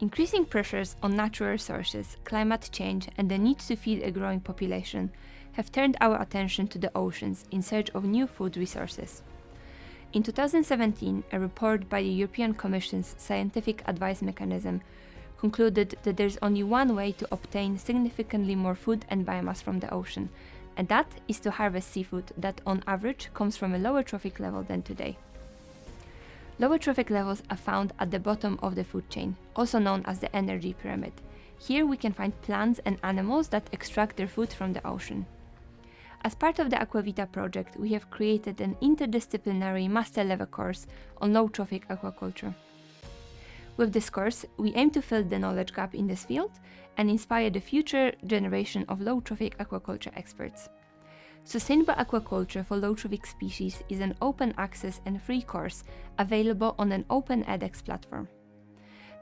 Increasing pressures on natural resources, climate change, and the need to feed a growing population have turned our attention to the oceans in search of new food resources. In 2017, a report by the European Commission's Scientific Advice Mechanism concluded that there's only one way to obtain significantly more food and biomass from the ocean, and that is to harvest seafood that on average comes from a lower trophic level than today. Lower trophic levels are found at the bottom of the food chain, also known as the energy pyramid. Here we can find plants and animals that extract their food from the ocean. As part of the AquaVitae project, we have created an interdisciplinary master level course on low trophic aquaculture. With this course, we aim to fill the knowledge gap in this field and inspire the future generation of low trophic aquaculture experts. Sustainable aquaculture for low trophic species is an open access and free course available on an open edX platform.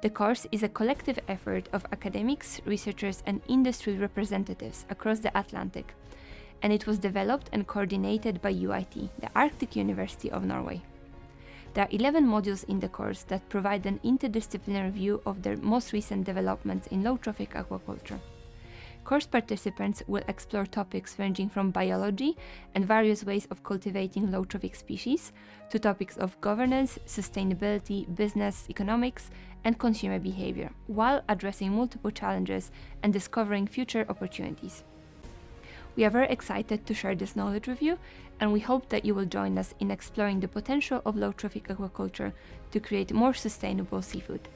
The course is a collective effort of academics, researchers, and industry representatives across the Atlantic, and it was developed and coordinated by UIT, the Arctic University of Norway. There are 11 modules in the course that provide an interdisciplinary view of the most recent developments in low trophic aquaculture. Course participants will explore topics ranging from biology and various ways of cultivating low trophic species to topics of governance, sustainability, business, economics, and consumer behavior, while addressing multiple challenges and discovering future opportunities. We are very excited to share this knowledge with you, and we hope that you will join us in exploring the potential of low trophic aquaculture to create more sustainable seafood.